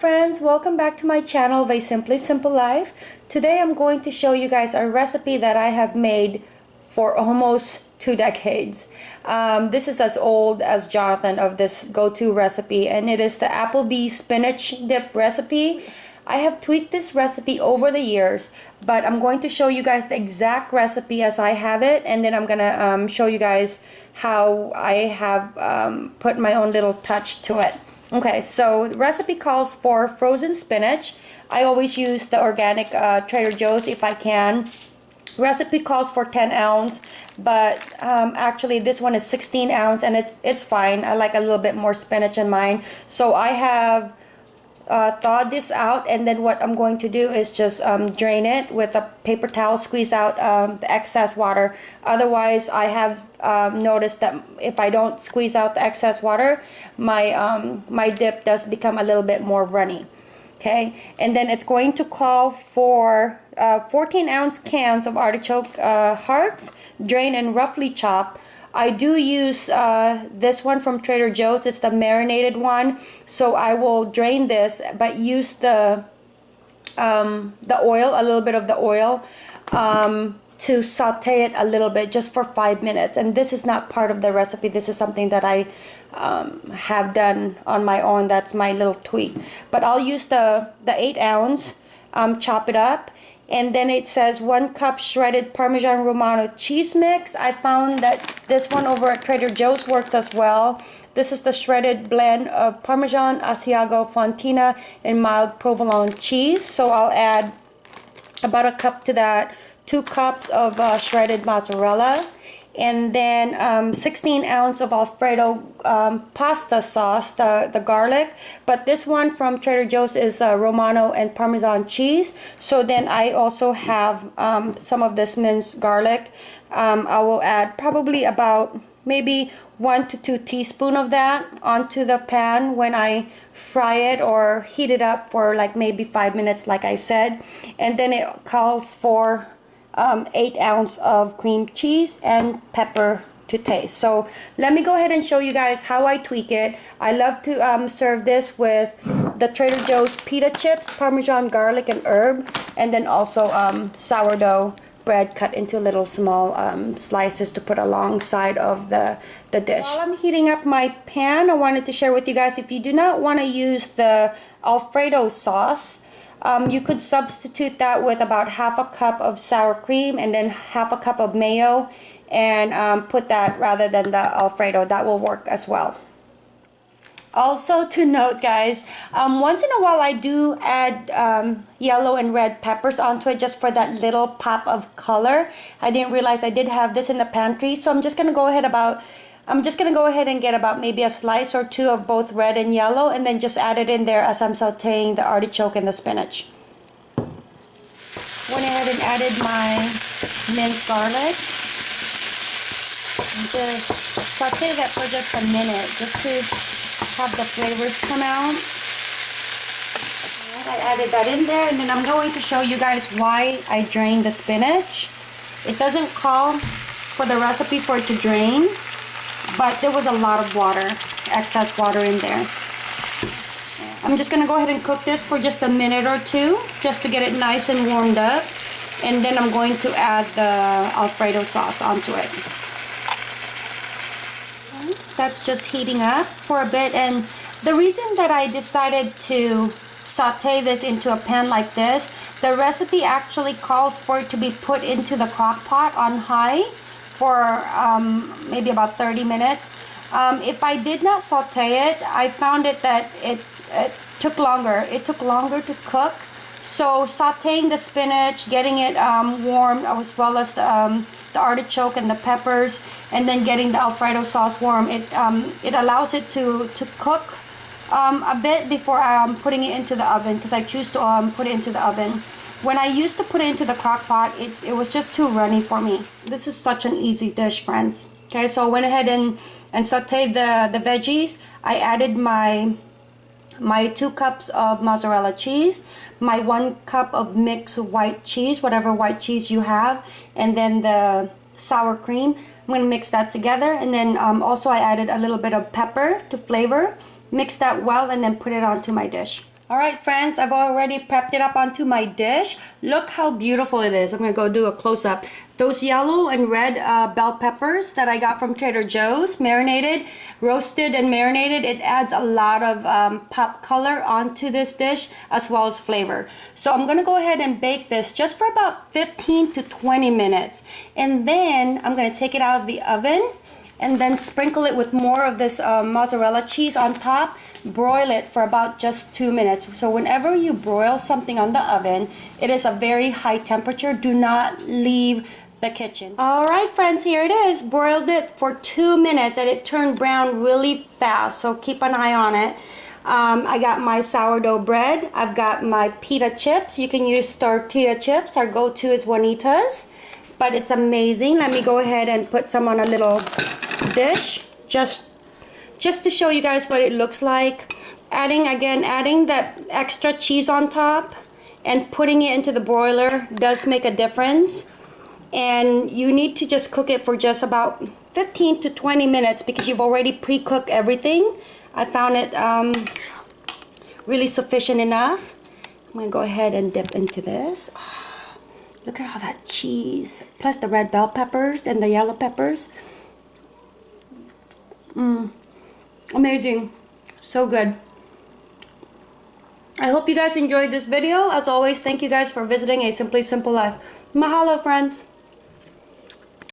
friends welcome back to my channel Vai Simply Simple Life. Today I'm going to show you guys a recipe that I have made for almost two decades. Um, this is as old as Jonathan of this go-to recipe and it is the Applebee spinach dip recipe. I have tweaked this recipe over the years but I'm going to show you guys the exact recipe as I have it and then I'm gonna um, show you guys how I have um, put my own little touch to it Okay, so the recipe calls for frozen spinach. I always use the organic uh, Trader Joe's if I can. Recipe calls for 10 ounce, but um, actually this one is 16 ounce and it's, it's fine. I like a little bit more spinach in mine. So I have uh, thawed this out and then what I'm going to do is just um, drain it with a paper towel squeeze out um, the excess water. Otherwise I have um, noticed that if I don't squeeze out the excess water my um, my dip does become a little bit more runny okay? And then it's going to call for uh, 14 ounce cans of artichoke uh, hearts drain and roughly chop I do use uh, this one from Trader Joe's. It's the marinated one. So I will drain this, but use the um, the oil, a little bit of the oil, um, to saute it a little bit just for five minutes. And this is not part of the recipe. This is something that I um, have done on my own. That's my little tweak. But I'll use the, the eight ounce, um, chop it up and then it says one cup shredded Parmesan Romano cheese mix. I found that this one over at Trader Joe's works as well. This is the shredded blend of Parmesan, Asiago, Fontina, and mild provolone cheese. So I'll add about a cup to that, two cups of uh, shredded mozzarella, and then um, 16 ounce of Alfredo um, pasta sauce, the, the garlic. But this one from Trader Joe's is uh, Romano and Parmesan cheese. So then I also have um, some of this minced garlic. Um, I will add probably about maybe one to two teaspoon of that onto the pan when I fry it or heat it up for like maybe five minutes like I said. And then it calls for um, 8 ounce of cream cheese and pepper to taste. So let me go ahead and show you guys how I tweak it. I love to um, serve this with the Trader Joe's pita chips, Parmesan garlic and herb, and then also um, sourdough bread cut into little small um, slices to put alongside of the, the dish. While I'm heating up my pan, I wanted to share with you guys, if you do not want to use the Alfredo sauce, um, you could substitute that with about half a cup of sour cream and then half a cup of mayo and um, put that rather than the Alfredo. That will work as well. Also to note guys, um, once in a while I do add um, yellow and red peppers onto it just for that little pop of color. I didn't realize I did have this in the pantry so I'm just going to go ahead about I'm just to go ahead and get about maybe a slice or two of both red and yellow and then just add it in there as I'm sauteing the artichoke and the spinach. Went ahead and added my minced garlic. And just saute that for just a minute just to have the flavors come out. I added that in there and then I'm going to show you guys why I drain the spinach. It doesn't call for the recipe for it to drain but there was a lot of water, excess water in there. I'm just gonna go ahead and cook this for just a minute or two, just to get it nice and warmed up. And then I'm going to add the Alfredo sauce onto it. That's just heating up for a bit. And the reason that I decided to saute this into a pan like this, the recipe actually calls for it to be put into the crock pot on high for um, maybe about 30 minutes. Um, if I did not saute it, I found it that it, it took longer. It took longer to cook. So sauteing the spinach, getting it um, warm as well as the, um, the artichoke and the peppers and then getting the Alfredo sauce warm, it, um, it allows it to, to cook um, a bit before I'm putting it into the oven because I choose to um, put it into the oven. When I used to put it into the crock pot, it, it was just too runny for me. This is such an easy dish, friends. Okay, so I went ahead and, and sauteed the, the veggies. I added my my two cups of mozzarella cheese, my one cup of mixed white cheese, whatever white cheese you have, and then the sour cream. I'm going to mix that together and then um, also I added a little bit of pepper to flavor. Mix that well and then put it onto my dish. All right, friends, I've already prepped it up onto my dish. Look how beautiful it is. I'm gonna go do a close-up. Those yellow and red uh, bell peppers that I got from Trader Joe's, marinated, roasted and marinated, it adds a lot of um, pop color onto this dish as well as flavor. So I'm gonna go ahead and bake this just for about 15 to 20 minutes. And then I'm gonna take it out of the oven and then sprinkle it with more of this uh, mozzarella cheese on top. Broil it for about just two minutes. So whenever you broil something on the oven it is a very high temperature. Do not leave the kitchen. All right friends here it is. Broiled it for two minutes and it turned brown really fast. So keep an eye on it. Um, I got my sourdough bread. I've got my pita chips. You can use tortilla chips. Our go-to is Juanita's but it's amazing. Let me go ahead and put some on a little dish just just to show you guys what it looks like. Adding again adding that extra cheese on top and putting it into the broiler does make a difference. And you need to just cook it for just about 15 to 20 minutes because you've already pre-cooked everything. I found it um, really sufficient enough. I'm gonna go ahead and dip into this. oh, look at all that cheese plus the red bell peppers and the yellow peppers. Mmm amazing. So good. I hope you guys enjoyed this video. As always thank you guys for visiting a simply simple life. Mahalo friends